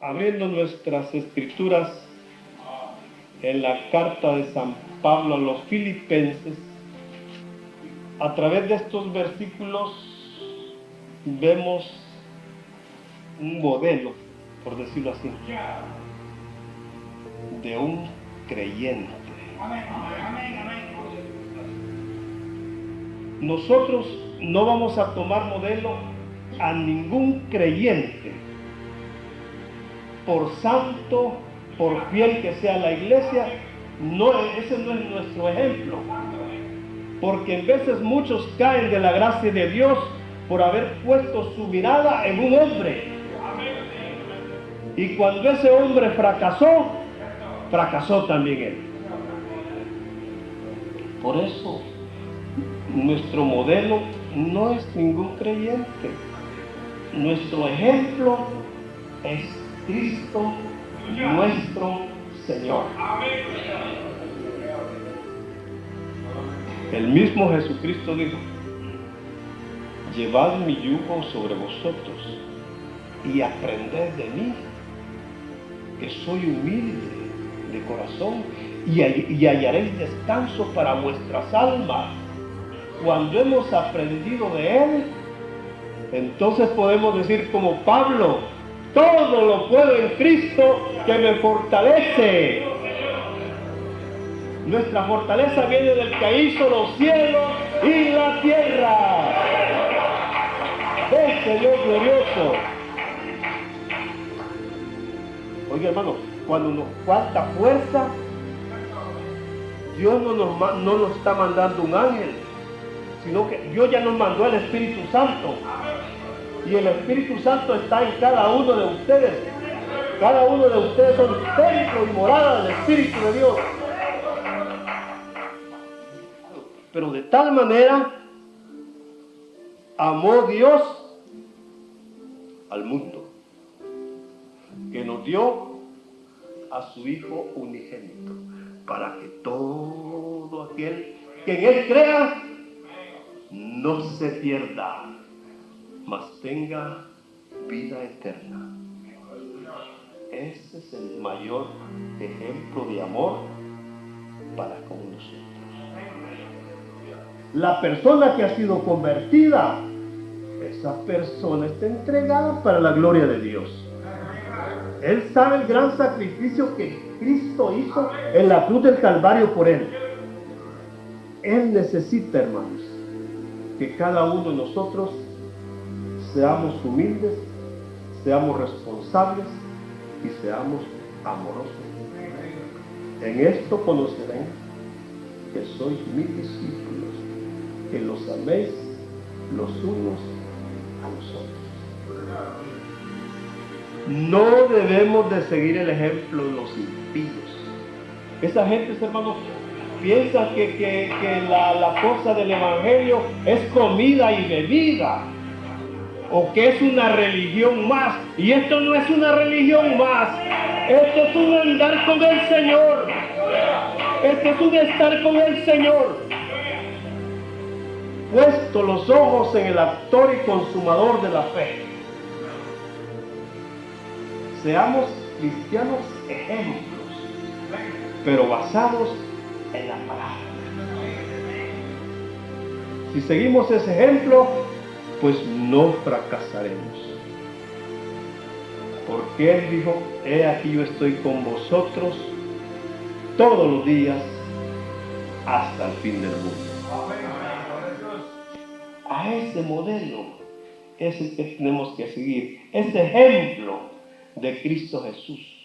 abriendo nuestras escrituras en la carta de San Pablo a los filipenses, a través de estos versículos vemos un modelo, por decirlo así, de un creyente. Nosotros no vamos a tomar modelo a ningún creyente, por santo, por fiel que sea la iglesia, no, ese no es nuestro ejemplo. Porque en veces muchos caen de la gracia de Dios por haber puesto su mirada en un hombre. Y cuando ese hombre fracasó, fracasó también él. Por eso, nuestro modelo no es ningún creyente. Nuestro ejemplo es Cristo nuestro Señor. El mismo Jesucristo dijo, llevad mi yugo sobre vosotros y aprended de mí, que soy humilde de corazón y, y hallaréis descanso para vuestras almas. Cuando hemos aprendido de Él, entonces podemos decir como Pablo, todo lo puedo en Cristo que me fortalece. Nuestra fortaleza viene del que hizo los cielos y la tierra. Este Dios glorioso. Oye hermano, cuando nos falta fuerza, Dios no nos, no nos está mandando un ángel, sino que Dios ya nos mandó el Espíritu Santo. Y el Espíritu Santo está en cada uno de ustedes. Cada uno de ustedes son templo y morada del Espíritu de Dios. Pero de tal manera amó Dios al mundo que nos dio a su Hijo unigénito para que todo aquel que en Él crea no se pierda, mas tenga vida eterna. Ese es el mayor ejemplo de amor para con nosotros. La persona que ha sido convertida, esa persona está entregada para la gloria de Dios. Él sabe el gran sacrificio que Cristo hizo en la cruz del Calvario por él. Él necesita, hermanos, que cada uno de nosotros seamos humildes, seamos responsables y seamos amorosos. En esto conocerán que sois mis discípulos, que los améis los unos a los otros. No debemos de seguir el ejemplo de los impíos. Esa gente, hermanos, piensa que, que, la, la cosa del Evangelio es comida y bebida o que es una religión más. Y esto no es una religión más. Esto es un andar con el Señor. Esto es un estar con el Señor. Puesto los ojos en el actor y consumador de la fe. Seamos cristianos ejemplos, pero basados en la palabra. Si seguimos ese ejemplo, pues no fracasaremos. Porque Él dijo, he aquí yo estoy con vosotros todos los días hasta el fin del mundo. A ese modelo es el que tenemos que seguir, ese ejemplo de Cristo Jesús.